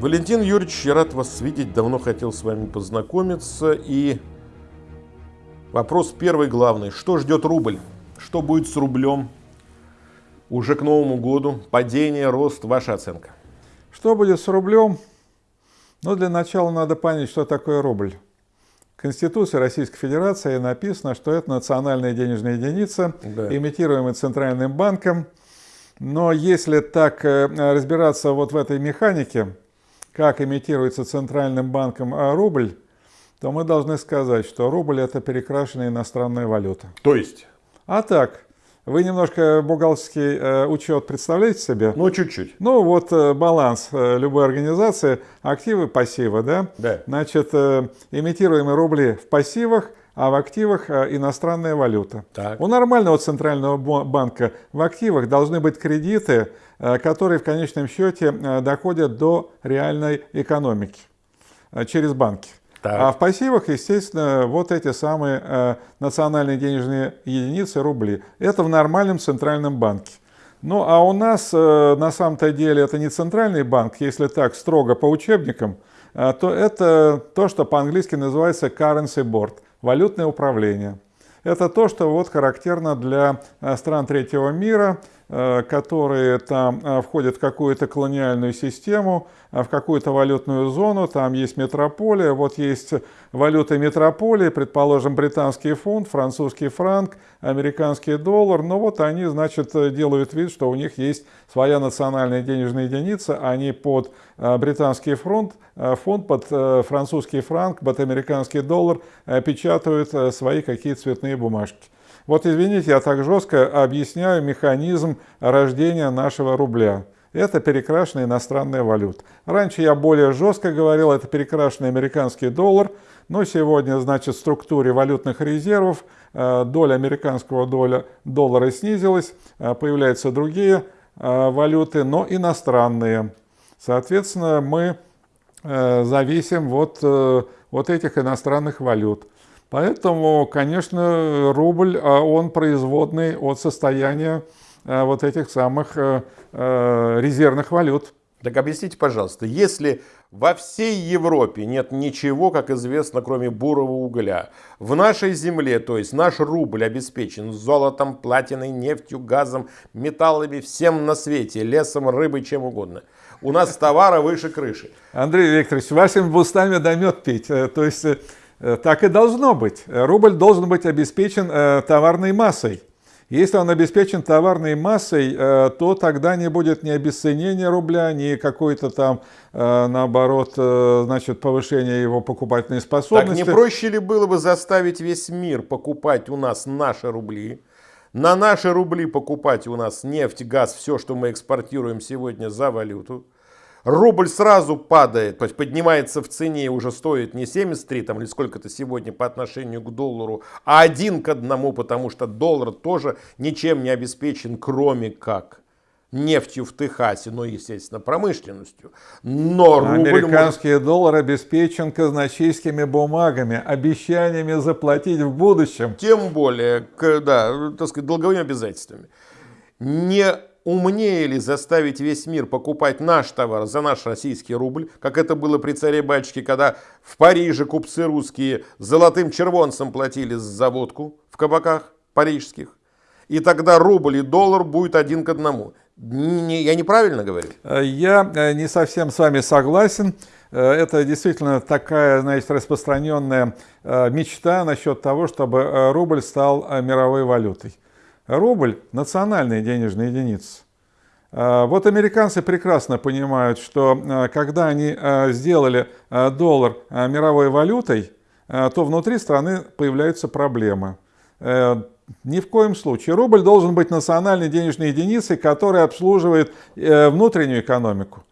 Валентин Юрьевич, я рад вас видеть, давно хотел с вами познакомиться. И вопрос первый главный. Что ждет рубль? Что будет с рублем уже к Новому году? Падение, рост, ваша оценка? Что будет с рублем? Ну, для начала надо понять, что такое рубль. В Конституции Российской Федерации написано, что это национальная денежная единица, да. имитируемая Центральным банком. Но если так э, разбираться вот в этой механике, как имитируется Центральным банком а рубль, то мы должны сказать, что рубль это перекрашенная иностранная валюта. То есть? А так, вы немножко бухгалтерский э, учет представляете себе? Ну, чуть-чуть. Ну, вот э, баланс э, любой организации, активы, пассивы, да? Да. Значит, э, имитируемые рубли в пассивах, а в активах э, иностранная валюта. Так. У нормального центрального банка в активах должны быть кредиты, которые в конечном счете э, доходят до реальной экономики через банки. Так. А в пассивах, естественно, вот эти самые э, национальные денежные единицы, рубли. Это в нормальном центральном банке. Ну а у нас э, на самом-то деле это не центральный банк, если так строго по учебникам, э, то это то, что по-английски называется currency board – валютное управление. Это то, что вот характерно для э, стран третьего мира, э, которые там э, входят в какую-то колониальную систему, в какую-то валютную зону, там есть метрополия, вот есть валюта метрополии, предположим, британский фунт, французский франк, американский доллар, но вот они, значит, делают вид, что у них есть своя национальная денежная единица, они под британский фунт, фонд, под французский франк, под американский доллар печатают свои какие-то цветные бумажки. Вот извините, я так жестко объясняю механизм рождения нашего рубля. Это перекрашенная иностранная валюта. Раньше я более жестко говорил, это перекрашенный американский доллар, но сегодня, значит, в структуре валютных резервов э, доля американского доля, доллара снизилась, э, появляются другие э, валюты, но иностранные. Соответственно, мы зависим от вот этих иностранных валют. Поэтому, конечно, рубль, а он производный от состояния вот этих самых резервных валют. Так объясните, пожалуйста, если во всей Европе нет ничего, как известно, кроме бурого угля, в нашей земле, то есть наш рубль обеспечен золотом, платиной, нефтью, газом, металлами, всем на свете, лесом, рыбой, чем угодно. У нас товара выше крыши. Андрей Викторович, вашими устами да мед пить. То есть Э, так и должно быть. Рубль должен быть обеспечен э, товарной массой. Если он обеспечен товарной массой, э, то тогда не будет ни обесценения рубля, ни какой-то там, наоборот, значит, повышения его покупательной способности. Так не проще ли было бы заставить весь мир покупать у нас наши рубли, на наши рубли покупать у нас нефть, газ, все, что мы экспортируем сегодня за валюту, рубль сразу падает, то есть поднимается в цене и уже стоит не 73 там, или сколько-то сегодня по отношению к доллару, а один к одному, потому что доллар тоже ничем не обеспечен, кроме как нефтью в Техасе, но, естественно, промышленностью. Но Американский может... доллар обеспечен казначейскими бумагами, обещаниями заплатить в будущем. Тем более, да, так сказать, долговыми обязательствами. Не умнее ли заставить весь мир покупать наш товар за наш российский рубль, как это было при царе-батюшке, когда в Париже купцы русские золотым червонцем платили за водку в кабаках парижских, и тогда рубль и доллар будет один к одному. Не, я неправильно говорю? Э, я э, не совсем с вами согласен. Э, это действительно такая, значит, распространенная мечта насчет того, чтобы рубль стал мировой валютой. Рубль – национальная денежная единица. А, вот американцы прекрасно понимают, что а, когда они а, сделали доллар мировой валютой, то внутри страны появляются проблемы. Э, ни в коем случае. Рубль должен быть национальной денежной единицей, которая обслуживает э, внутреннюю экономику.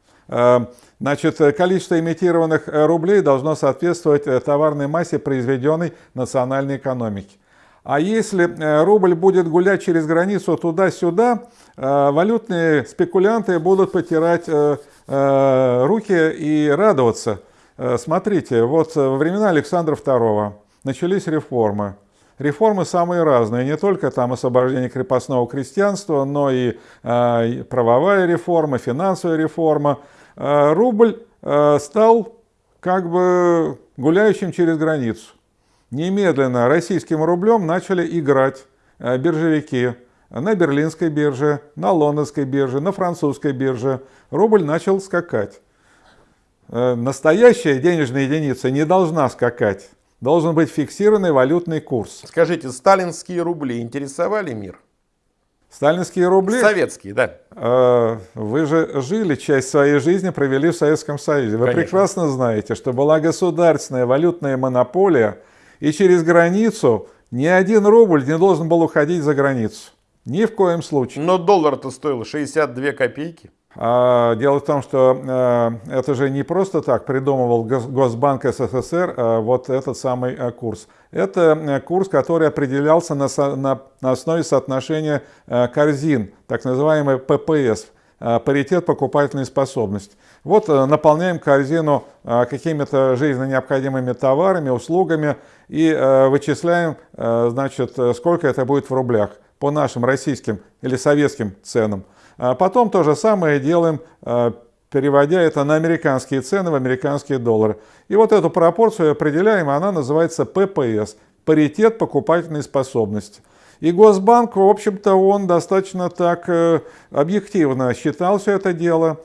Значит, количество имитированных рублей должно соответствовать э, товарной массе произведенной национальной экономики. А если э, рубль будет гулять через границу туда-сюда, э, валютные спекулянты будут потирать э, руки и радоваться. Смотрите, вот во времена Александра II начались реформы. Реформы самые разные, не только там освобождение крепостного крестьянства, но и правовая реформа, финансовая реформа. Рубль стал как бы гуляющим через границу. Немедленно российским рублем начали играть биржевики на берлинской бирже, на лондонской бирже, на французской бирже. Рубль начал скакать. Настоящая денежная единица не должна скакать. Должен быть фиксированный валютный курс. Скажите, сталинские рубли интересовали мир? Сталинские рубли? Советские, да. Э, вы же жили, часть своей жизни провели в Советском Союзе. Вы Конечно. прекрасно знаете, что была государственная валютная монополия, и через границу ни один рубль не должен был уходить за границу. Ни в коем случае. Но доллар-то стоил 62 копейки. А, дело в том, что э, это же не просто так придумывал Госбанк СССР а вот этот самый э, курс. Это э, курс, который определялся на, на, на основе соотношения корзин, так называемый ППС, паритет покупательной способности. Вот наполняем корзину какими-то жизненно необходимыми товарами, услугами и вычисляем, значит, сколько это будет в рублях по нашим российским или советским ценам. А потом то же самое делаем, переводя это на американские цены, в американские доллары. И вот эту пропорцию определяем, она называется ППС, паритет покупательной способности. И Госбанк, в общем-то, он достаточно так э, объективно считал все это дело.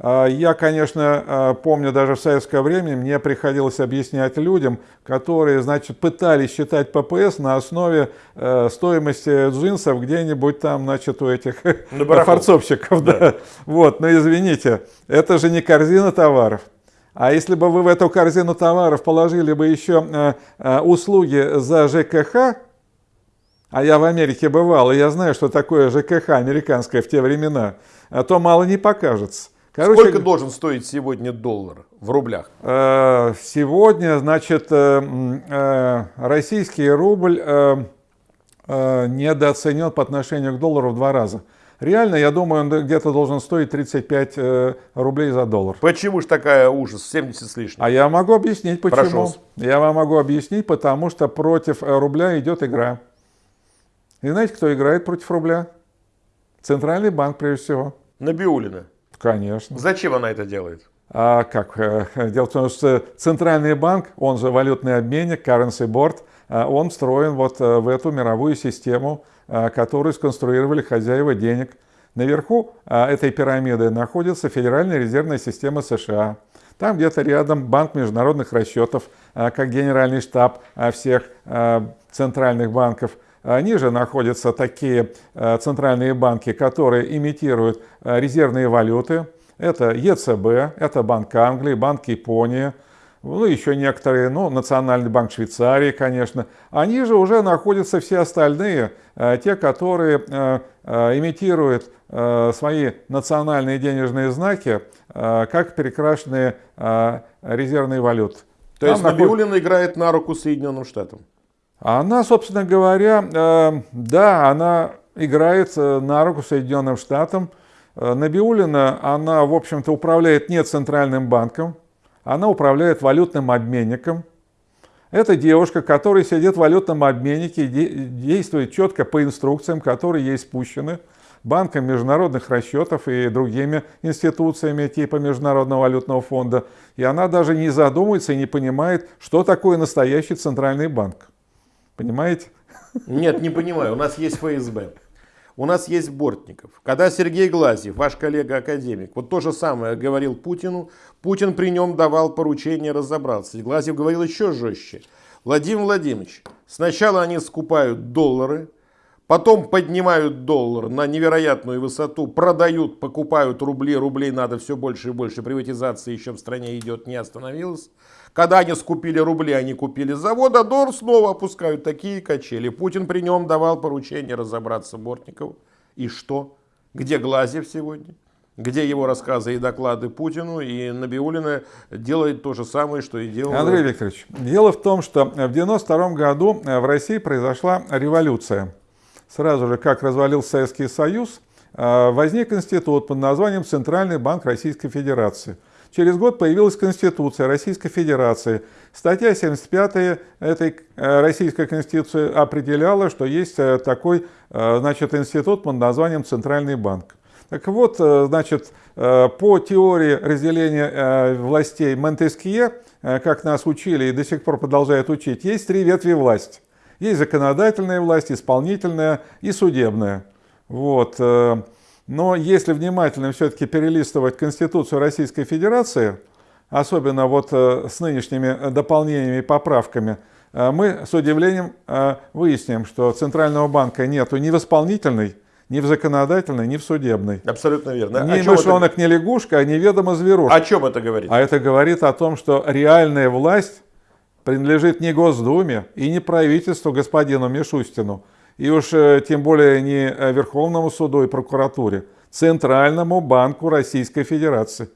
А, я, конечно, а, помню, даже в советское время мне приходилось объяснять людям, которые, значит, пытались считать ППС на основе э, стоимости джинсов где-нибудь там, значит, у этих форцовщиков. Да. Да. Вот, но извините, это же не корзина товаров. А если бы вы в эту корзину товаров положили бы еще э, э, услуги за ЖКХ, а я в Америке бывал, и я знаю, что такое ЖКХ американское в те времена, то мало не покажется. Короче, Сколько должен стоить сегодня доллар в рублях? Э, сегодня, значит, э, э, российский рубль недооценен по отношению к доллару в два раза. Реально, я думаю, он где-то должен стоить 35 рублей за доллар. Почему же такая ужас? 70 с лишним. А я могу объяснить, почему. Прошу. Я вам могу объяснить, потому что против рубля идет игра. И знаете, кто играет против рубля? Центральный банк, прежде всего. Набиулина. Конечно. Зачем она это делает? А как? Э, дело в том, что Центральный банк, он же валютный обменник, currency board, э, он встроен вот э, в эту мировую систему, которую сконструировали хозяева денег. Наверху этой пирамиды находится Федеральная резервная система США. Там где-то рядом Банк международных расчетов, как генеральный штаб всех центральных банков – Ниже находятся такие э, центральные банки, которые имитируют э, резервные валюты. Это ЕЦБ, это Банк Англии, Банк Японии, ну, еще некоторые, ну, Национальный банк Швейцарии, конечно. Они же уже находятся все остальные, э, те, которые имитируют свои национальные денежные знаки, как перекрашенные резервные валюты. То Там есть Набиулина наход... играет на руку Соединенным Штатам? Она, собственно говоря, э, да, она играет на руку Соединенным Штатам. Э, Набиулина, она, в общем-то, управляет не центральным банком, она управляет валютным обменником. Это девушка, которая сидит в валютном обменнике, действует четко по инструкциям, которые ей спущены банком международных расчетов и другими институциями типа Международного валютного фонда. И она даже не задумывается и не понимает, что такое настоящий центральный банк. Понимаете? Нет, не понимаю. У нас есть ФСБ. У нас есть Бортников. Когда Сергей Глазьев, ваш коллега-академик, вот то же самое говорил Путину, Путин при нем давал поручение разобраться. И Глазьев говорил еще жестче. Владимир Владимирович, сначала они скупают доллары, Потом поднимают доллар на невероятную высоту, продают, покупают рубли, рублей надо все больше и больше, приватизация еще в стране идет, не остановилась. Когда они скупили рубли, они купили завод, а доллар снова опускают такие качели. Путин при нем давал поручение разобраться Бортникову. И что? Где Глазев сегодня? где его рассказы и доклады Путину, и Набиулина делает то же самое, что и делал... Андрей Викторович, дело в том, что в 1992 году в России произошла революция сразу же, как развалился Советский Союз, а, возник институт под названием Центральный банк Российской Федерации. Через год появилась Конституция Российской Федерации. Статья 75 этой э, Российской Конституции определяла, что есть э, такой э, значит, институт под названием Центральный банк. Так вот, значит, по теории разделения властей Монтескье, как нас учили и до сих пор продолжают учить, есть три ветви власти. Есть законодательная власть, исполнительная и судебная. Вот. Но если внимательно все-таки перелистывать Конституцию Российской Федерации, особенно вот с нынешними дополнениями и поправками, Э, мы с удивлением э, выясним, что Центрального банка нету ни в исполнительной, ни в законодательной, ни в судебной. Абсолютно верно. Ни мышонок, это... ни лягушка, а неведомо зверушка. О чем это говорит? А это говорит о том, что реальная власть принадлежит не Госдуме и не правительству господину Мишустину, и уж э, тем более не Верховному суду и прокуратуре, Центральному банку Российской Федерации.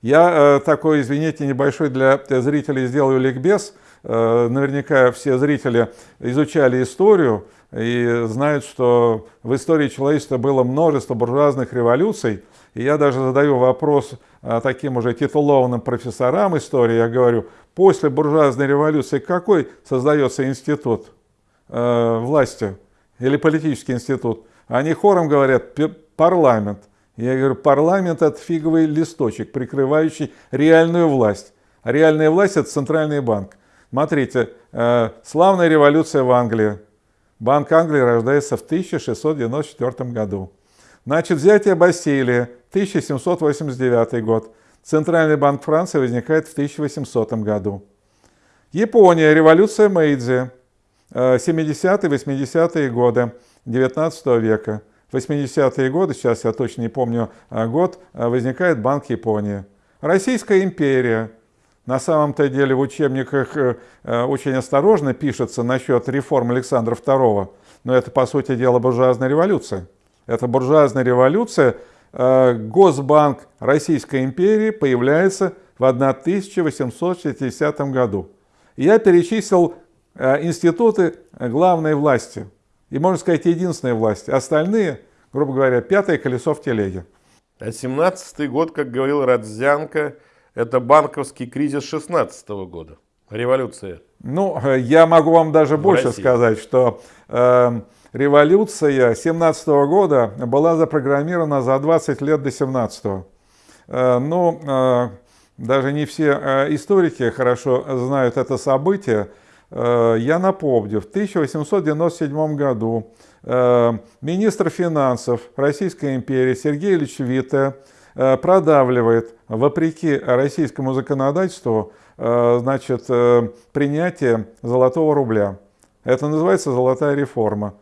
Я такой, извините, небольшой для зрителей сделаю ликбез – Э, наверняка все зрители изучали историю и знают, что в истории человечества было множество буржуазных революций. И я даже задаю вопрос э, таким уже титулованным профессорам истории. Я говорю, после буржуазной революции какой создается институт э, власти или политический институт? Они хором говорят парламент. Я говорю, парламент это фиговый листочек, прикрывающий реальную власть. А реальная власть это центральный банк. Смотрите, э, славная революция в Англии. Банк Англии рождается в 1694 году. Значит, взятие Бастилии, 1789 год. Центральный банк Франции возникает в 1800 году. Япония, революция Мэйдзи, 70-80-е годы 19 века. 80-е годы, сейчас я точно не помню э, год, э, возникает Банк Японии. Российская империя, на самом-то деле в учебниках э, э, очень осторожно пишется насчет реформ Александра II, но это, по сути дела, буржуазная революция. Это буржуазная революция. Э, Госбанк Российской империи появляется в 1860 году. Я перечислил институты главной власти. И, можно сказать, единственной власти. Остальные, грубо говоря, пятое колесо в телеге. А 17-й год, как говорил Радзянко, это банковский кризис 16 года, революция. Ну, я могу вам даже больше России. сказать, что э, революция 17 года была запрограммирована за 20 лет до 17 -го. Э, ну, э, даже не все э, историки хорошо знают это событие. Э, я напомню, в 1897 году э, министр финансов Российской империи Сергей Ильич Витте Э, продавливает, вопреки российскому законодательству, значит, принятие золотого рубля. Это называется золотая реформа.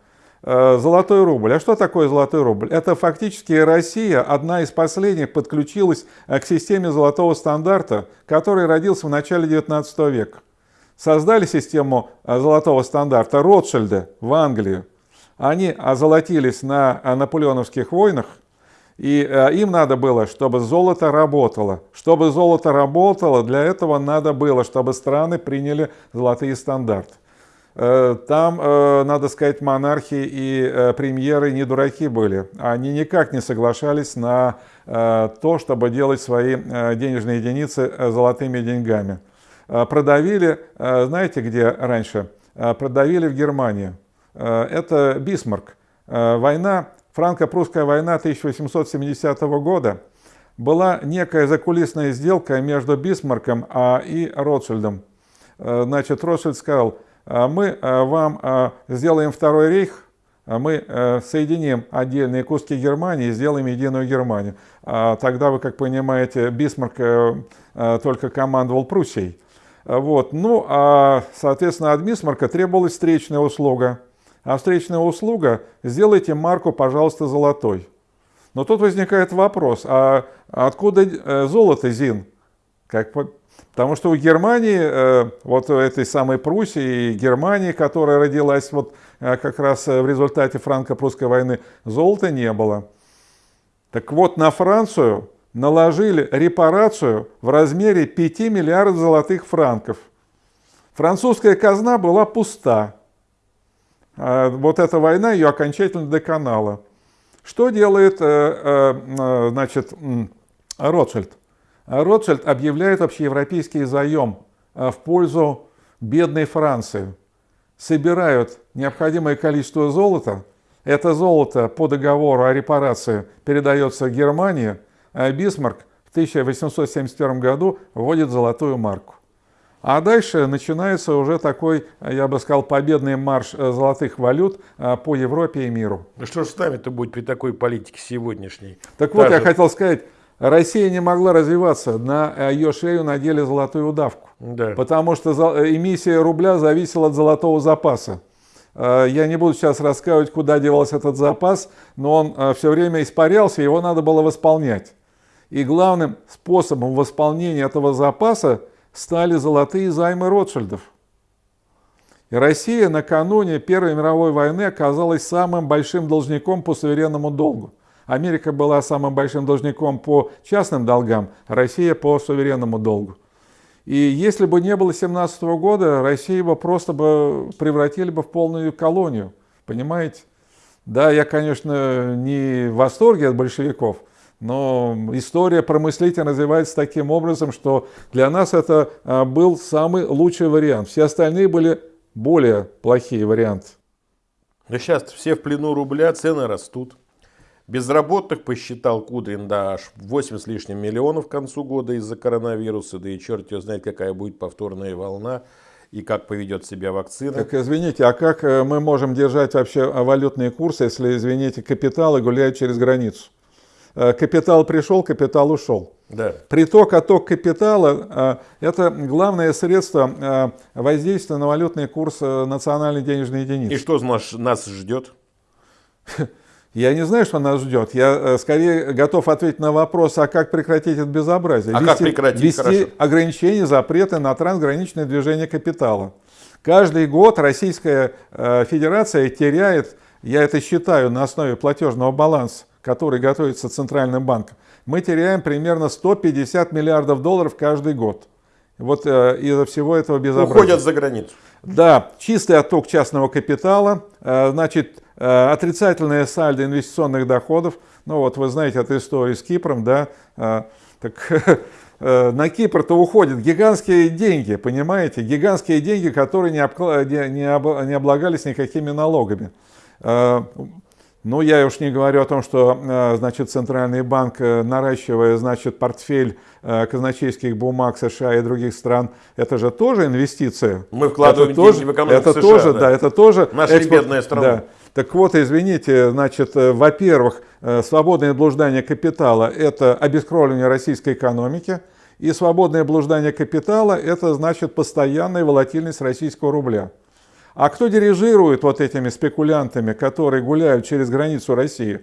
Золотой рубль. А что такое золотой рубль? Это фактически Россия, одна из последних, подключилась к системе золотого стандарта, который родился в начале 19 века. Создали систему золотого стандарта Ротшильды в Англии. Они озолотились на наполеоновских войнах, и э, им надо было, чтобы золото работало. Чтобы золото работало, для этого надо было, чтобы страны приняли золотые стандарты. Э, там, э, надо сказать, монархи и премьеры не дураки были. Они никак не соглашались на то, чтобы делать свои денежные единицы золотыми деньгами. Продавили, знаете, где раньше? Продавили в Германии. Это Бисмарк. Война Франко-прусская война 1870 года была некая закулисная сделка между Бисмарком а, и Ротшильдом. Э, значит, Ротшильд сказал, «А мы э, вам э, сделаем второй рейх, а мы соединим отдельные куски Германии и сделаем единую Германию. Тогда вы, как понимаете, Бисмарк только командовал Пруссией. Вот. Ну, а, соответственно, от Бисмарка требовалась встречная услуга – а встречная услуга – сделайте марку, пожалуйста, золотой. Но тут возникает вопрос, а откуда э, золото ЗИН? Как, потому что у Германии, э, вот этой самой Пруссии Германии, которая родилась вот э, как раз в результате франко-прусской войны, золота не было. Так вот, на Францию наложили репарацию в размере 5 миллиардов золотых франков. Французская казна была пуста. А, вот эта война ее окончательно доконала. Что делает э, э, значит, Ротшильд? Ротшильд объявляет общеевропейский заем э, в пользу бедной Франции. Собирают необходимое количество золота, Это золото по договору о репарации передается Германии, Бисмарк в 1871 году вводит золотую марку. А дальше начинается уже такой, я бы сказал, победный марш э, золотых валют э, по Европе и миру. Ну что ж с нами-то будет при такой политике сегодняшней? Так вот, я хотел сказать, Россия не могла развиваться, на э, ее шею надели золотую удавку. Да. Потому что эмиссия рубля зависела от золотого запаса. Я не буду сейчас рассказывать, куда девался этот запас, но он все время испарялся, его надо было восполнять. И главным способом восполнения этого запаса стали золотые займы Ротшильдов. И Россия накануне Первой мировой войны оказалась самым большим должником по суверенному долгу. Америка была самым большим должником по частным долгам, Россия по суверенному долгу. И если бы не было 17 года, Россию бы просто бы превратили бы в полную колонию. Понимаете? Да, я, конечно, не в восторге от большевиков, но история промыслителя развивается таким образом, что для нас это а, был самый лучший вариант. Все остальные были более плохие варианты. Да сейчас все в плену рубля, цены растут. Безработных посчитал Кудрин, да, аж 8 с лишним миллионов к концу года из-за коронавируса, да и черт его знает, какая будет повторная волна и как поведет себя вакцина. Так, извините, а как э, мы можем держать вообще валютные курсы, если, извините, капиталы гуляют через границу? Э, капитал пришел, капитал ушел. Да. Приток, отток капитала э, – это главное средство э, воздействия на валютный курс национальной денежной единицы. И что нас, нас ждет? Я не знаю, что нас ждет. Я скорее готов ответить на вопрос, а как прекратить это безобразие? А вести, как прекратить? Вести Хорошо. ограничения, запреты на трансграничное движение капитала. Каждый год Российская Федерация теряет, я это считаю на основе платежного баланса, который готовится Центральным банком, мы теряем примерно 150 миллиардов долларов каждый год. Вот э, из-за всего этого безобразия. Уходят за границу. Да, чистый отток частного капитала, э, значит, э, отрицательное сальдо инвестиционных доходов. Ну вот вы знаете эту историю с Кипром, да, э, так э, на Кипр-то уходят гигантские деньги, понимаете, гигантские деньги, которые не, обкла... не, не облагались никакими налогами. Ну, я уж не говорю о том, что, э, значит, Центральный банк, э, наращивая, значит, портфель э, казначейских бумаг США и других стран, это же тоже инвестиция. Мы вкладываем это деньги в экономику это США. Тоже, да. да, это тоже Наша экспорт, бедная страна. Да. Так вот, извините, значит, во-первых, свободное блуждание капитала – это обескровливание российской экономики, и свободное блуждание капитала – это, значит, постоянная волатильность российского рубля. А кто дирижирует вот этими спекулянтами, которые гуляют через границу России?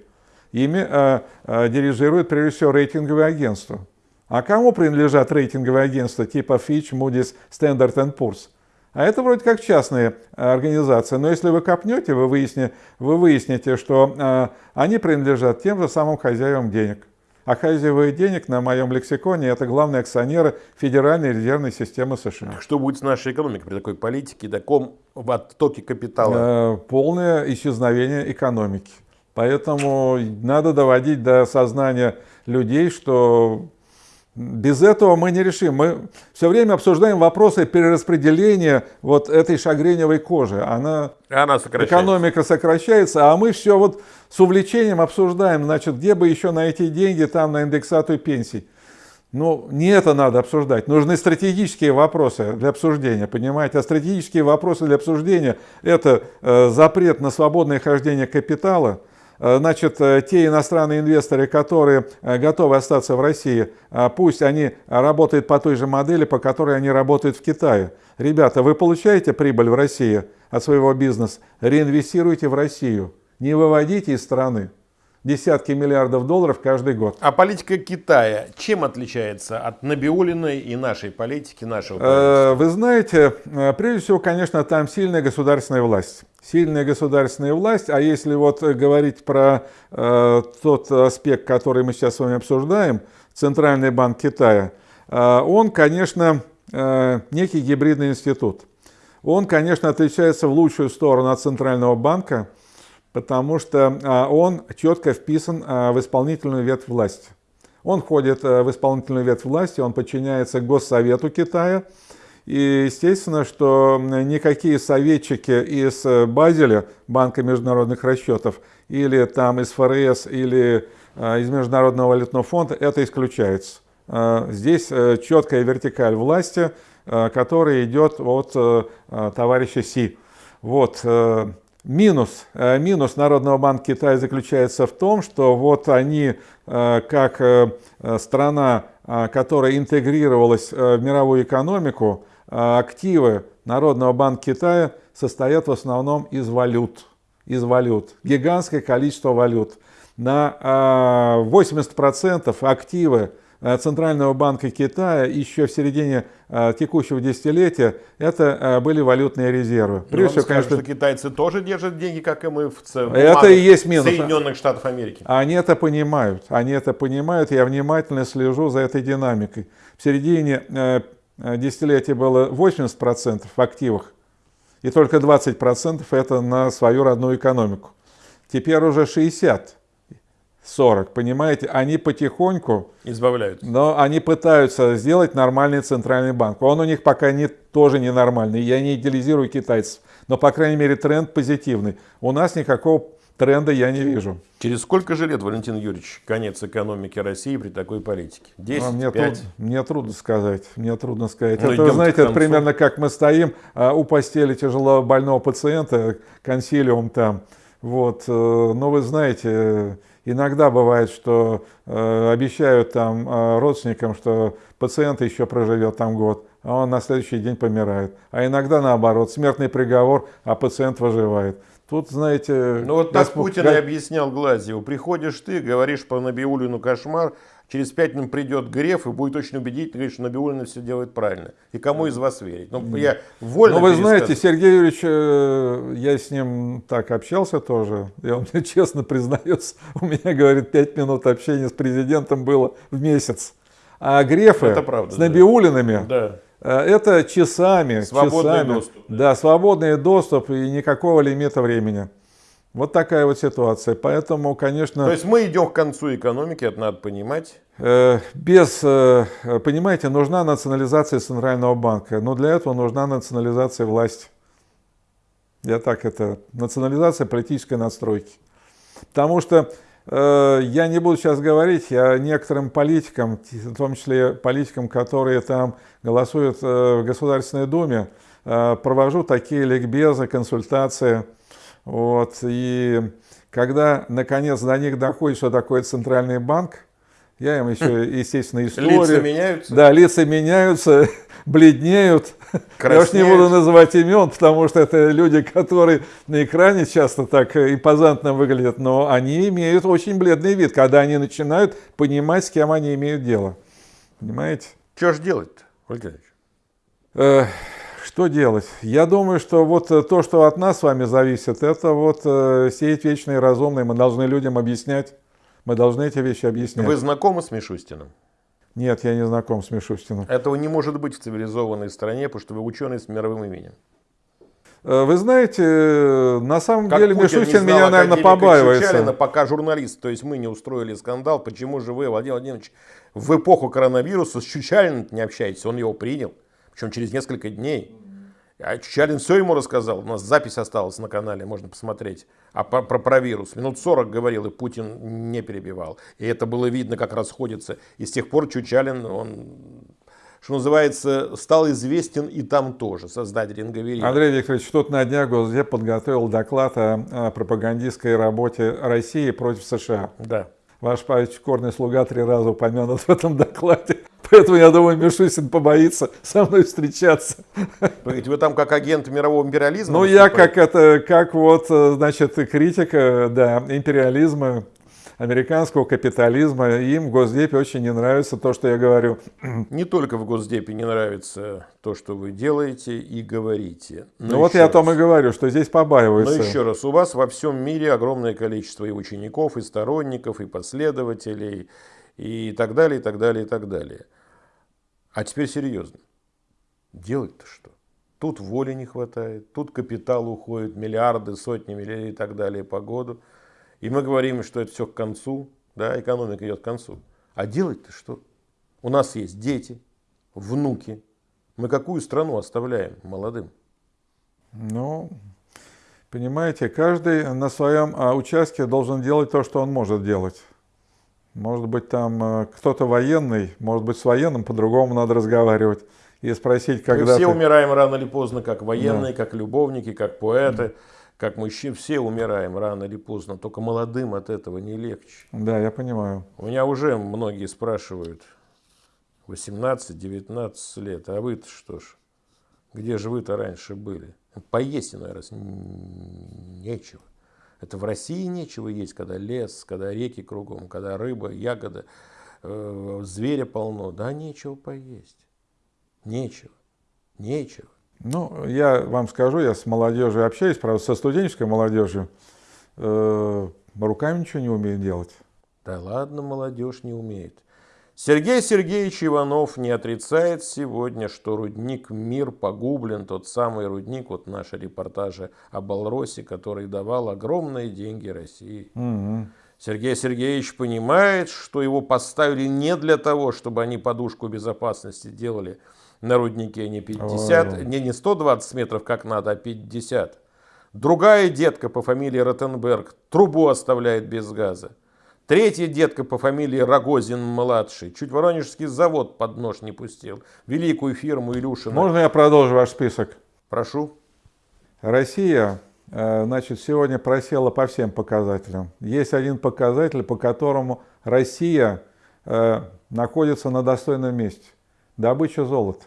Ими э, э, дирижирует прежде всего рейтинговые агентства. А кому принадлежат рейтинговые агентства типа Fitch, Moody's, Standard Poor's? А это вроде как частные э, организации. Но если вы копнете, вы выясните, вы выясните что э, они принадлежат тем же самым хозяевам денег. А хозяева денег на моем лексиконе – это главные акционеры Федеральной резервной системы США. Что будет с нашей экономикой при такой политике, таком в оттоке капитала? Э, полное исчезновение экономики. Поэтому надо доводить до сознания людей, что без этого мы не решим. Мы все время обсуждаем вопросы перераспределения вот этой шагреневой кожи. Она, Она сокращается. Экономика сокращается, а мы все вот с увлечением обсуждаем, значит, где бы еще найти деньги там на индексацию пенсий. Ну, не это надо обсуждать. Нужны стратегические вопросы для обсуждения, понимаете? А стратегические вопросы для обсуждения – это э, запрет на свободное хождение капитала – значит, э, те иностранные инвесторы, которые э, готовы остаться в России, пусть они работают по той же модели, по которой они работают в Китае. Ребята, вы получаете прибыль в России от своего бизнеса, реинвестируйте в Россию, не выводите из страны десятки миллиардов долларов каждый год. А политика Китая чем отличается от Набиулиной и нашей политики, нашего правительства? Вы знаете, прежде всего, конечно, там сильная государственная власть сильная государственная власть, а если вот говорить про э, тот аспект, который мы сейчас с вами обсуждаем, Центральный банк Китая, э, он, конечно, э, некий гибридный институт. Он, конечно, отличается в лучшую сторону от Центрального банка, потому что э, он четко вписан э, в исполнительную ветвь власти. Он входит э, в исполнительную ветвь власти, он подчиняется Госсовету Китая, И естественно, что никакие советчики из Базеля, Банка международных расчетов, или там из ФРС, или э, из Международного валютного фонда, это исключается. Э, здесь э, четкая вертикаль власти, которая идет от товарища Си. Вот. Минус, минус Народного банка Китая заключается в том, что вот они, как страна, которая интегрировалась в мировую экономику, активы Народного банка Китая состоят в основном из валют. Из валют. Гигантское количество валют. На 80% активы Э, Центрального банка Китая еще в середине э, текущего десятилетия это э, были валютные резервы. Прежде всего, конечно, что китайцы тоже держат деньги, как и мы в целом. Это и есть минус. Соединенных Штатов Америки. Они это понимают. Они это понимают. Я внимательно слежу за этой динамикой. В середине десятилетия было 80% в активах, и только 20% это на свою родную экономику. Теперь уже 60%. 40, понимаете, они потихоньку избавляются. Но они пытаются сделать нормальный центральный банк. Он у них пока не, тоже ненормальный. Я не идеализирую китайцев, но по крайней мере тренд позитивный. У нас никакого тренда я не вижу. Через сколько же лет, Валентин Юрьевич, конец экономики России при такой политике? 10, а мне, 5? Труд, мне трудно сказать. Мне трудно сказать. Ну, это, знаете, это примерно как мы стоим а, у постели тяжело больного пациента, консилиум там. Вот. Э, но вы знаете, Иногда бывает, что э, обещают там э, родственникам, что пациент еще проживет там год, а он на следующий день помирает. А иногда наоборот, смертный приговор, а пациент выживает. Тут, знаете... Ну вот так Путин и объяснял Глазьеву. Приходишь ты, говоришь по Набиулину кошмар, через пять минут придет Греф и будет очень убедительно говорить, что Набиулина все делает правильно. И кому из вас верить? Ну, я вольно Ну, вы знаете, Сергей Юрьевич, э, я с ним так общался тоже, и он мне честно признается, у меня, говорит, пять минут общения с президентом было в месяц. А Грефы это правда, с Набиулинами, да. Э, это часами. Свободный часами. доступ. Да. да, свободный доступ и никакого лимита времени. Вот такая вот ситуация. Поэтому, конечно... То есть мы идем к концу экономики, это надо понимать. Э, без, э, понимаете, нужна национализация Центрального банка, но для этого нужна национализация власти. Я так это, национализация политической настройки. Потому что э, я не буду сейчас говорить, я некоторым политикам, в том числе политикам, которые там голосуют в Государственной Думе, провожу такие ликбезы, консультации – вот, и когда, наконец, до них доходит, что такое центральный банк, я им еще, естественно, историю... Лица меняются? Да, лица меняются, бледнеют. Краснеют. Я уж не буду называть имен, потому что это люди, которые на экране часто так импозантно выглядят, но они имеют очень бледный вид, когда они начинают понимать, с кем они имеют дело. Понимаете? Что же делать-то, Ольга что делать? Я думаю, что вот э, то, что от нас с вами зависит, это вот э, сеять вечные разумные. Мы должны людям объяснять. Мы должны эти вещи объяснять. Вы знакомы с Мишустиным? Нет, я не знаком с Мишустиным. Этого не может быть в цивилизованной стране, потому что вы ученый с мировым именем. Э, вы знаете, на самом как деле Путин Мишустин меня, наверное, побаивается. Чучалина, пока журналист, то есть мы не устроили скандал, почему же вы, Владимир Владимирович, в эпоху коронавируса с Чучалиным не общаетесь? Он его принял, причем через несколько дней. А Чалин все ему рассказал. У нас запись осталась на канале, можно посмотреть. А про, про, про вирус. Минут 40 говорил, и Путин не перебивал. И это было видно, как расходится. И с тех пор Чучалин, он, что называется, стал известен и там тоже, создатель Ингаверина. Андрей Викторович, тут на днях Госдеп подготовил доклад о, о пропагандистской работе России против США. Да. Ваш покорный слуга три раза упомянут в этом докладе. Поэтому, я думаю, Мишусин побоится со мной встречаться. Ведь вы там как агент мирового империализма? Ну, я как это, как вот, э, значит, критика, да, империализма, американского капитализма. Им в Госдепе очень не нравится то, что я говорю. Не только в Госдепе не нравится то, что вы делаете и говорите. Но ну вот я раз. о том и говорю, что здесь побаиваются. Но еще раз, у вас во всем мире огромное количество и учеников, и сторонников, и последователей, и так далее, и так далее, и так далее. А теперь серьезно. Делать-то что? Тут воли не хватает, тут капитал уходит, миллиарды, сотни миллиардов и так далее по году. И мы говорим, что это все к концу, да, экономика идет к концу. А делать-то что? У нас есть дети, внуки, Мы какую страну оставляем молодым? Ну, понимаете, каждый на своем а, участке должен делать то, что он может делать. Может быть, там э, кто-то военный, может быть, с военным по-другому надо разговаривать и спросить, когда... Мы все ты... умираем рано или поздно, как военные, да. как любовники, как поэты, как мужчины. Все умираем рано или поздно, только молодым от этого не легче. Да, я понимаю. У меня уже многие спрашивают, 18-19 лет, а вы-то что ж, где же вы-то раньше были? Поесть иной раз нечего. Это в России нечего есть, когда лес, когда реки кругом, когда рыба, ягода, э, зверя полно. Да, нечего поесть. Нечего. Нечего. Ну, я вам скажу, я с молодежью общаюсь, правда, со студенческой молодежью. Э, руками ничего не умеет делать. Да ладно, молодежь не умеет. Сергей Сергеевич Иванов не отрицает сегодня, что рудник «Мир» погублен, тот самый рудник, вот наши репортажи о Балросе, который давал огромные деньги России. Угу. Сергей Сергеевич понимает, что его поставили не для того, чтобы они подушку безопасности делали на руднике не 50, не, не 120 метров, как надо, а 50. Другая детка по фамилии Ротенберг трубу оставляет без газа. Третья детка по фамилии Рогозин-младший. Чуть Воронежский завод под нож не пустил. Великую фирму Илюшина. Можно я продолжу ваш список? Прошу. Россия, э, значит, сегодня просела по всем показателям. Есть один показатель, по которому Россия э, находится на достойном месте. Добыча золота.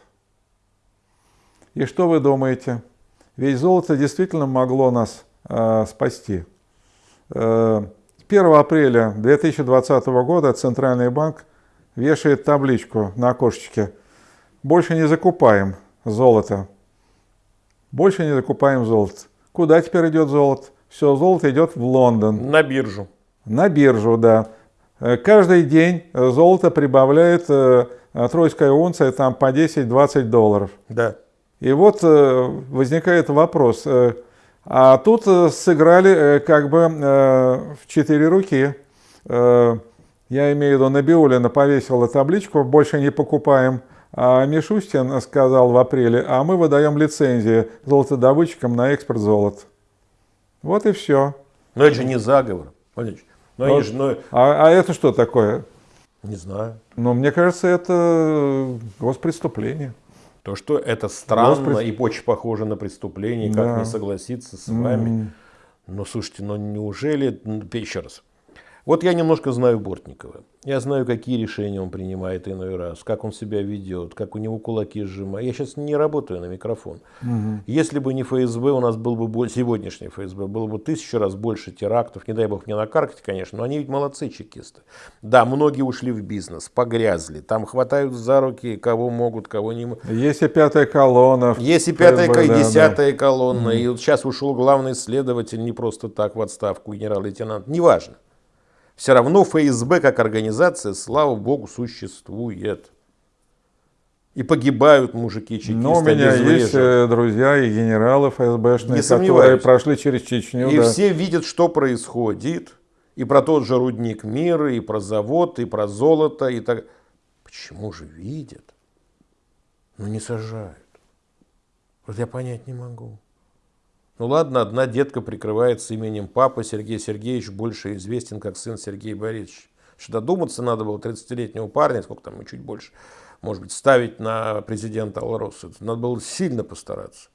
И что вы думаете? Ведь золото действительно могло нас э, спасти. 1 апреля 2020 года Центральный банк вешает табличку на окошечке «Больше не закупаем золото». Больше не закупаем золото. Куда теперь идет золото? Все, золото идет в Лондон. На биржу. На биржу, да. Э, каждый день золото прибавляет э, тройская унция там по 10-20 долларов. Да. И вот э, возникает вопрос, а тут э, сыграли э, как бы э, в четыре руки. Я имею в виду, Набиулина повесила табличку «Больше не покупаем». А Мишустин сказал в апреле, а мы выдаем лицензии золотодобытчикам на экспорт золота. Вот и все. Но это же не заговор. Но вот. же, но... а, а это что такое? Не знаю. Но мне кажется, это госпреступление. То, что это странно Господи. и очень похоже на преступление, да. как не согласиться с вами. Mm. Но слушайте, но неужели, еще раз, вот я немножко знаю Бортникова. Я знаю, какие решения он принимает иной раз, как он себя ведет, как у него кулаки сжимают. Я сейчас не работаю на микрофон. Угу. Если бы не ФСБ, у нас был бы больше, сегодняшний ФСБ, было бы тысячу раз больше терактов. Не дай бог не на карте, конечно, но они ведь молодцы чекисты. Да, многие ушли в бизнес, погрязли. Там хватают за руки, кого могут, кого не могут. Есть и пятая колонна. Есть и пятая, ФСБ, и да, десятая да. колонна. Угу. И вот сейчас ушел главный следователь не просто так в отставку, генерал-лейтенант. Неважно. Все равно ФСБ как организация, слава богу, существует. И погибают мужики чекисты. Но у меня есть э, друзья и генералы ФСБшные, которые прошли через Чечню. И да. все видят, что происходит. И про тот же рудник мира, и про завод, и про золото. И так. Почему же видят, но не сажают? Вот я понять не могу. Ну ладно, одна детка прикрывается именем папы, Сергей Сергеевич больше известен как сын Сергея Борисовича. Что додуматься надо было 30-летнего парня, сколько там, чуть больше, может быть, ставить на президента Алроса. Надо было сильно постараться.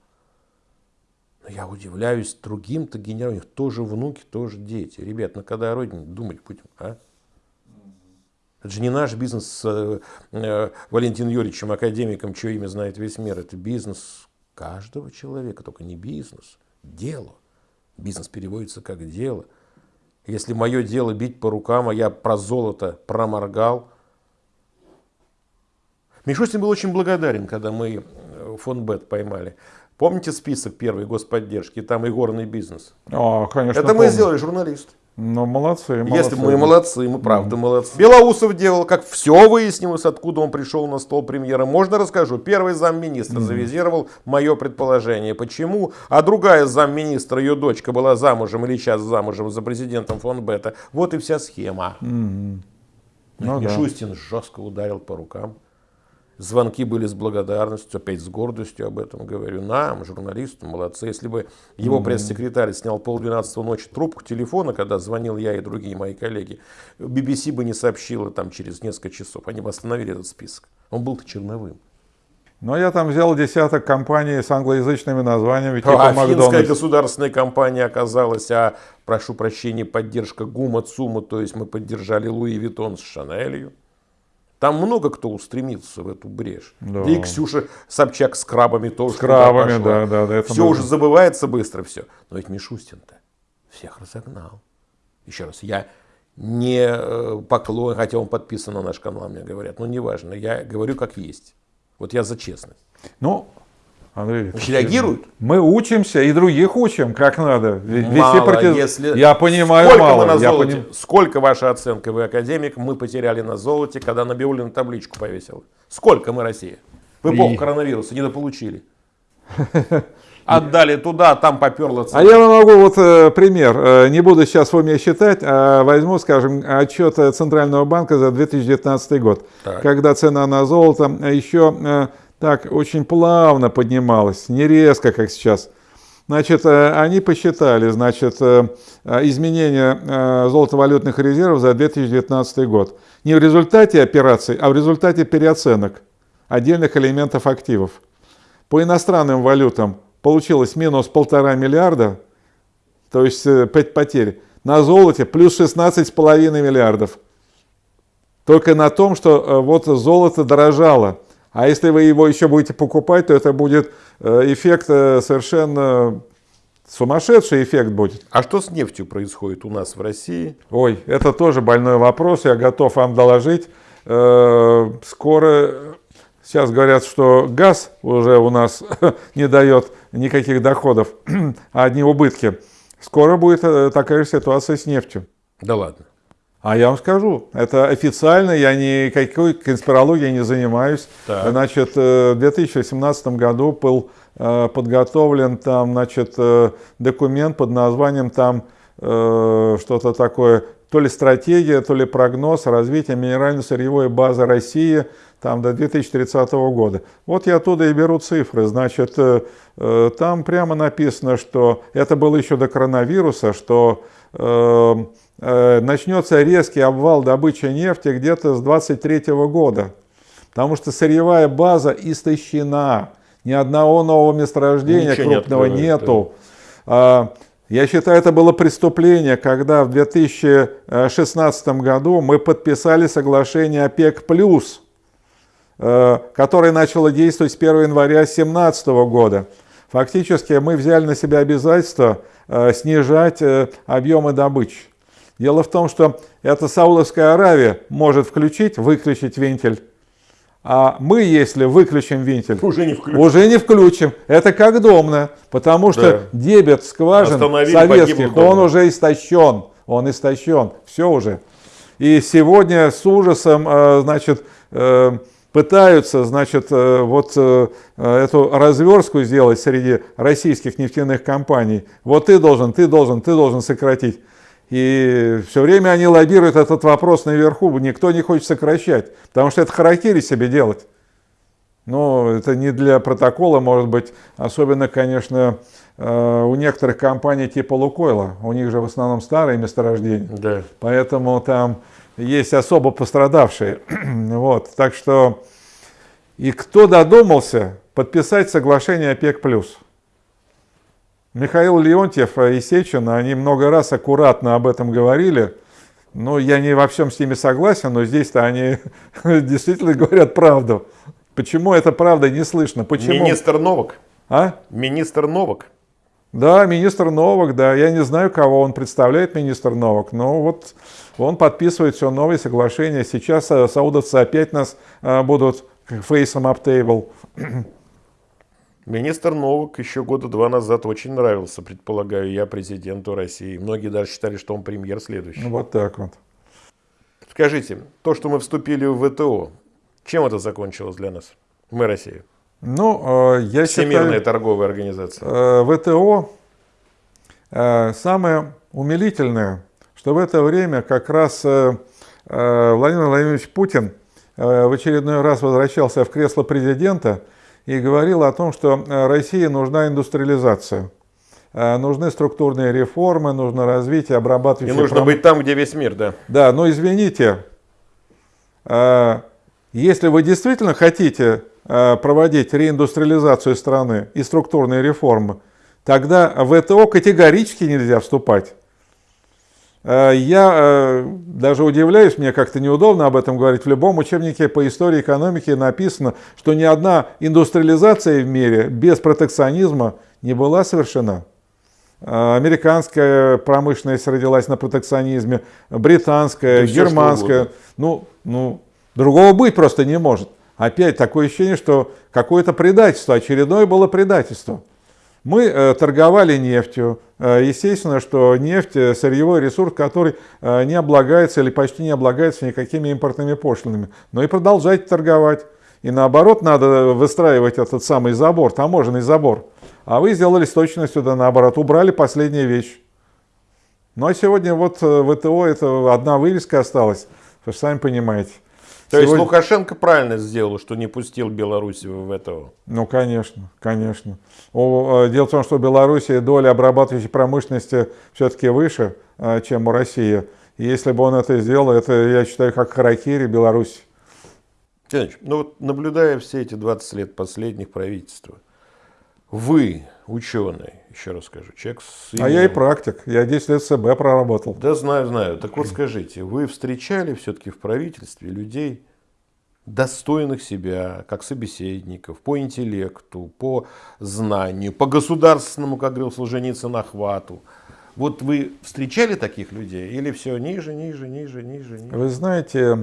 Но я удивляюсь другим-то генералам, у них тоже внуки, тоже дети. Ребят, ну когда о родине думать будем, а? Это же не наш бизнес с э, Валентином Юрьевичем, академиком, чье имя знает весь мир. Это бизнес каждого человека, только не бизнес делу. Бизнес переводится как дело. Если мое дело бить по рукам, а я про золото проморгал. Мишустин был очень благодарен, когда мы э, фонд Бет поймали. Помните список первой господдержки? Там и горный бизнес. А, конечно. Это помню. мы сделали, журналист. Ну, молодцы, молодцы. Если мы молодцы, мы правда mm. молодцы. Белоусов делал, как все выяснилось, откуда он пришел на стол премьера. Можно расскажу? Первый замминистра mm. завизировал мое предположение. Почему? А другая замминистра, ее дочка была замужем или сейчас замужем за президентом фон Бета. Вот и вся схема. Mm. Ну, Мишустин да. жестко ударил по рукам. Звонки были с благодарностью, опять с гордостью об этом говорю. Нам, журналистам, молодцы. Если бы его пресс-секретарь снял полдвенадцатого ночи трубку телефона, когда звонил я и другие мои коллеги, BBC бы не сообщила там через несколько часов. Они бы остановили этот список. Он был-то черновым. Но я там взял десяток компаний с англоязычными названиями, типа а финская государственная компания оказалась, а, прошу прощения, поддержка ГУМа, ЦУМа, то есть мы поддержали Луи Виттон с Шанелью. Там много кто устремится в эту брешь. Да. и Ксюша Собчак с крабами тоже. С крабами, да, да. да все было. уже забывается быстро, все. Но ведь Мишустин-то всех разогнал. Еще раз, я не э, поклон, хотя он подписан на наш канал, мне говорят. Но неважно, я говорю как есть. Вот я за честность. Ну, Андрей Значит, реагируют? Мы учимся и других учим, как надо. Мало, против... если... Я понимаю, сколько мало. Мы на золоте? Поним... Сколько ваша оценка, вы академик, мы потеряли на золоте, когда Набиулин табличку повесил? Сколько мы, Россия? В эпоху и... коронавируса недополучили. Отдали туда, там поперло. А я вам могу вот э, пример. Э, не буду сейчас в уме считать, а возьму, скажем, отчет Центрального банка за 2019 год. Так. Когда цена на золото еще... Так очень плавно поднималась, не резко, как сейчас. Значит, э, они посчитали, значит, э, э, изменения золотовалютных резервов за 2019 год. Не в результате операций, а в результате переоценок отдельных элементов активов. По иностранным валютам получилось минус полтора миллиарда, то есть потерь. На золоте плюс 16,5 миллиардов. Только на том, что вот золото дорожало – а если вы его еще будете покупать, то это будет э, эффект э, совершенно сумасшедший эффект будет. А что с нефтью происходит у нас в России? Ой, это тоже больной вопрос, я готов вам доложить. Э, скоро, сейчас говорят, что газ уже у нас не дает никаких доходов, а одни убытки. Скоро будет такая же ситуация с нефтью. Да ладно. А я вам скажу, это официально, я никакой конспирологией не занимаюсь. Так. Значит, э, в 2018 году был э, подготовлен там, значит, э, документ под названием там что-то такое, то ли стратегия, то ли прогноз развития минерально-сырьевой базы России там, до 2030 года. Вот я оттуда и беру цифры. Значит, там прямо написано, что это было еще до коронавируса, что Э, начнется резкий обвал добычи нефти где-то с 23 года, потому что сырьевая база истощена, ни одного нового месторождения Ничего крупного не нету. Да. Я считаю, это было преступление, когда в 2016 году мы подписали соглашение ОПЕК+, э, которое начало действовать с 1 января 2017 года. Фактически мы взяли на себя обязательство э, снижать объемы добычи. Дело в том, что эта Саудовская Аравия может включить, выключить вентиль. А мы, если выключим вентиль, уже не включим. Уже не включим. Это как домно, потому что да. дебет скважин Остановили, советских, он уже истощен. Он истощен. Все уже. И сегодня с ужасом, э, значит, э, пытаются, значит, э, вот эту разверстку сделать среди российских нефтяных компаний. Вот ты должен, ты должен, ты должен сократить. И все время они лоббируют этот вопрос наверху, никто не хочет сокращать, потому что это харакири себе делать. Но это не для протокола, может быть, особенно, конечно, э, у некоторых компаний типа Лукойла. У них же в основном старые месторождения. Да. Поэтому там есть особо пострадавшие. вот. Так что и кто додумался подписать соглашение ОПЕК+. Михаил Леонтьев и Сечин, они много раз аккуратно об этом говорили. Ну, я не во всем с ними согласен, но здесь-то они действительно говорят правду. Почему это правда не слышно? Почему? Министр Новак. А? Министр Новак. Да, министр Новак, да. Я не знаю, кого он представляет, министр Новак, но вот он подписывает все новые соглашения. Сейчас э, саудовцы опять нас а, будут фейсом аптейбл. Министр Новак еще года два назад очень нравился, предполагаю, я президенту России. Многие даже считали, что он премьер следующий. Ну, вот так вот. Скажите, то, что мы вступили в ВТО, чем это закончилось для нас? Мы Россия. Ну, э, я Всемирная считаю, торговая организация. Э, ВТО э, самое умилительное, что в это время как раз Владимир Владимирович Путин в очередной раз возвращался в кресло президента и говорил о том, что России нужна индустриализация. Нужны структурные реформы, нужно развитие обрабатывающей... И нужно пром... быть там, где весь мир, да. Да, но извините, если вы действительно хотите проводить реиндустриализацию страны и структурные реформы, тогда в ВТО категорически нельзя вступать. Э, я э, даже удивляюсь, мне как-то неудобно об этом говорить. В любом учебнике по истории экономики написано, что ни одна индустриализация в мире без протекционизма не была совершена. Э, американская промышленность родилась на протекционизме, британская, да германская. Ну, ну, другого быть просто не может. Опять такое ощущение, что какое-то предательство, очередное было предательство. Мы э, торговали нефтью. Э, естественно, что нефть – сырьевой ресурс, который э, не облагается или почти не облагается никакими импортными пошлинами. Но и продолжать торговать. И наоборот, надо выстраивать этот самый забор, таможенный забор. А вы сделали с точностью да наоборот, убрали последнюю вещь. Ну а сегодня вот ВТО это одна вывеска осталась, вы же сами понимаете. То Сегодня... есть Лукашенко правильно сделал, что не пустил Беларусь в это? Ну, конечно, конечно. Э, дело в том, что в Беларуси доля обрабатывающей промышленности все-таки выше, э, чем у России. И если бы он это сделал, это, я считаю, как харакири Беларусь. Тяныч, ну вот наблюдая все эти 20 лет последних правительства, вы, ученый, еще раз скажу, человек с именем... А я и практик, я 10 лет СБ проработал. Да, знаю, знаю. Так вот скажите, вы встречали все-таки в правительстве людей, достойных себя, как собеседников, по интеллекту, по знанию, по государственному, как говорил Солженицын, охвату. Вот вы встречали таких людей или все ниже, ниже, ниже, ниже? ниже? Вы знаете,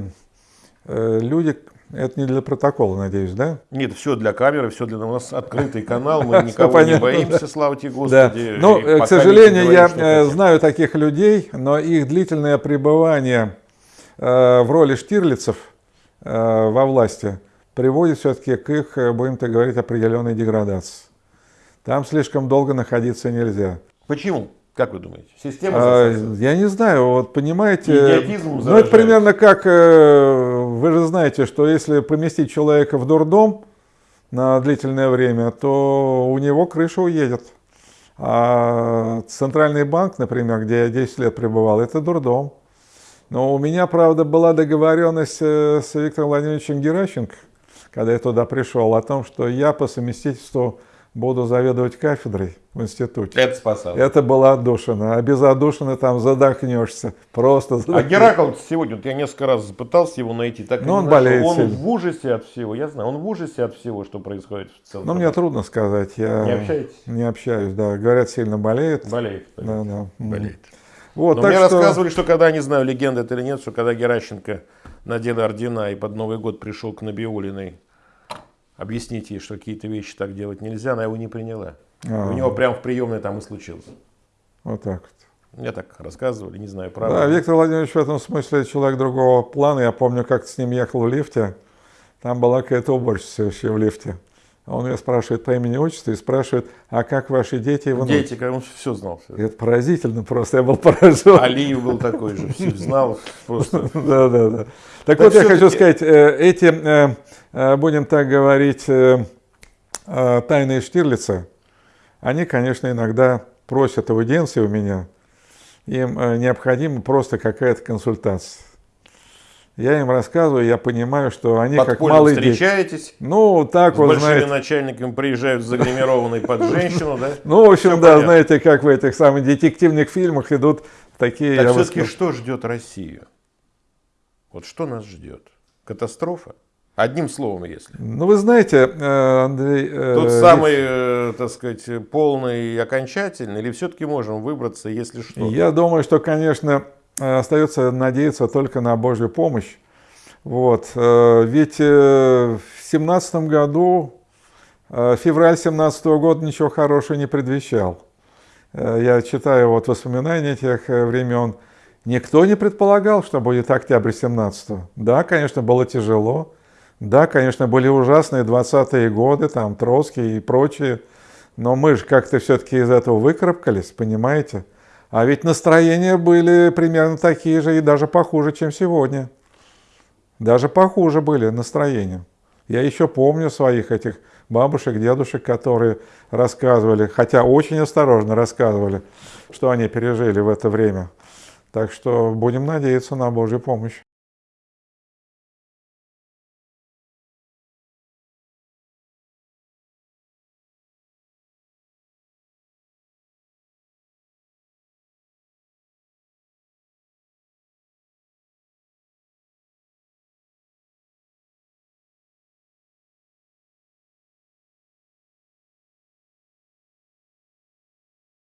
э, люди, это не для протокола, надеюсь, да? Нет, все для камеры, все для нас открытый канал, мы никого не боимся, слава тебе Господи. Ну, к сожалению, я э, знаю таких людей, но их длительное пребывание э, в роли штирлицев э, во власти приводит все-таки к их, будем так говорить, определенной деградации. Там слишком долго находиться нельзя. Почему? Как вы думаете? Система а, Я не знаю, вот понимаете, ну это примерно как, э, вы же знаете, что если поместить человека в дурдом на длительное время, то у него крыша уедет. А Центральный банк, например, где я 10 лет пребывал, это дурдом. Но у меня, правда, была договоренность э, с Виктором Владимировичем Геращенко, когда я туда пришел, о том, что я по совместительству буду заведовать кафедрой в институте. Это спасало. Это было отдушина. А без отдушины там задохнешься. Просто задохнешься. А Геракл сегодня, вот я несколько раз пытался его найти, так Но он болеет Он сильно. в ужасе от всего, я знаю, он в ужасе от всего, что происходит в целом. Ну, мне трудно сказать. Я не общаетесь? Не общаюсь, да. Говорят, сильно болеет. Болеет. Да, да. Болеет. Вот, Но мне что... рассказывали, что когда, не знаю, легенда это или нет, что когда Геращенко надел ордена и под Новый год пришел к Набиулиной объяснить ей, что какие-то вещи так делать нельзя, она его не приняла. А-а-а. У него прямо в приемной там и случилось. Вот так вот. Мне так рассказывали, не знаю, правда. Да, Виктор Владимирович в этом смысле человек другого плана. Я помню, как с ним ехал в лифте. Там была какая-то уборщица вообще в лифте. Он ее спрашивает по имени отчеству и спрашивает, а как ваши дети и внуки? Дети, он все знал. Все. Это поразительно просто, я был поражен. Алиев был такой же, все знал просто. Да, да, да. Так вот, я хочу сказать, э, эти, э, э, будем так говорить, тайные Штирлица, они, конечно, иногда просят аудиенции у меня, им необходима просто какая-то консультация. Я им рассказываю, я понимаю, что они Подпольно как малые встречаетесь, дети. Ну, так с вот, большими знаете. начальниками приезжают загримированные под женщину, да? Ну, в общем, да, знаете, как в этих самых детективных фильмах идут такие... Так все-таки что ждет Россию? Вот что нас ждет? Катастрофа? Одним словом, если. Ну, вы знаете, э, Андрей... Э, Тот самый, э, так сказать, полный и окончательный, или все-таки можем выбраться, если что? Я думаю, что, конечно, остается надеяться только на Божью помощь. Вот. Ведь в семнадцатом году, февраль 17 года ничего хорошего не предвещал. Я читаю вот воспоминания тех времен, Никто не предполагал, что будет октябрь 17 -го. Да, конечно, было тяжело. Да, конечно, были ужасные 20-е годы, там Троцкий и прочие. Но мы же как-то все-таки из этого выкарабкались, понимаете? А ведь настроения были примерно такие же и даже похуже, чем сегодня. даже похуже были настроения. Я еще помню своих этих бабушек, дедушек, которые рассказывали, хотя очень осторожно рассказывали, что они пережили в это время. Так что будем надеяться на Божью помощь.